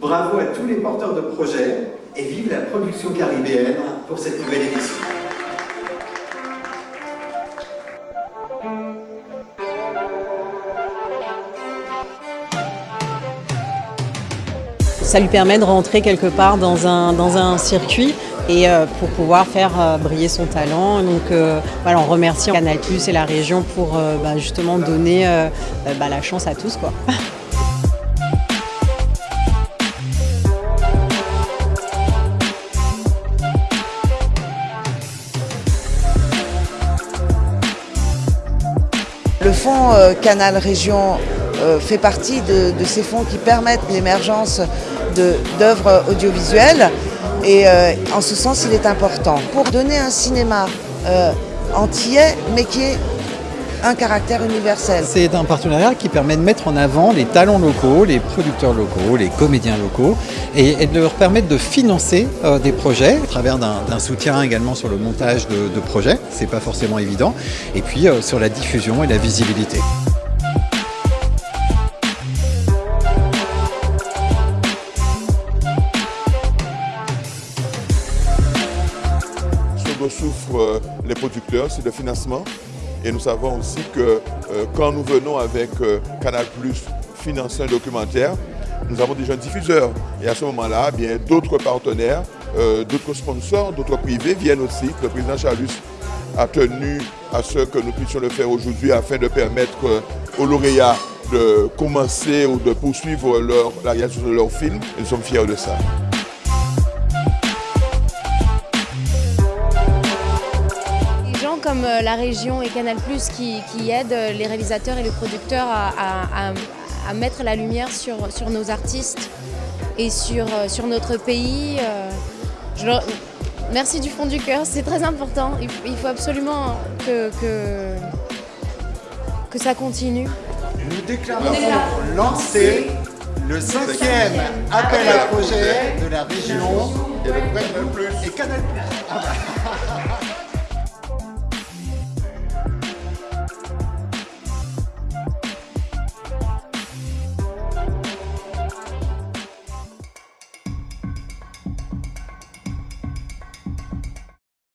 Bravo à tous les porteurs de projets et vive la production caribéenne pour cette nouvelle édition. Ça lui permet de rentrer quelque part dans un, dans un circuit et euh, pour pouvoir faire euh, briller son talent. Donc euh, voilà, on remercie Canal Plus et la région pour bah, justement donner bah, la chance à tous. Quoi. Le fonds Canal Région fait partie de, ces fonds qui permettent l'émergence d'œuvres audiovisuelles. Et euh, en ce sens il est important. Pour donner un cinéma euh, antillais mais qui ait un caractère universel. C'est un partenariat qui permet de mettre en avant les talents locaux, les producteurs locaux, les comédiens locaux et, de leur permettre de financer euh, des projets à travers d'un soutien également sur le montage de, de projets, c'est pas forcément évident, et puis sur la diffusion et la visibilité. souffrent euh, les producteurs, c'est le financement. Et nous savons aussi que euh, quand nous venons avec euh, Canal financer un documentaire, nous avons déjà un diffuseur. Et à ce moment-là, bien d'autres partenaires, d'autres sponsors, d'autres privés viennent aussi. Le président Charlus a tenu à ce que nous puissions le faire aujourd'hui afin de permettre aux lauréats de commencer ou de poursuivre leur, la réalisation de leur film. Et nous sommes fiers de ça. Comme euh, la région et Canal+, qui, qui aident les réalisateurs et les producteurs à, mettre la lumière sur, sur nos artistes et sur, euh, sur notre pays. Euh, merci du fond du cœur, c'est très important. Il, faut absolument que, que, ça continue. Nous déclarons lancer le cinquième appel à projet de la région et, Canal+.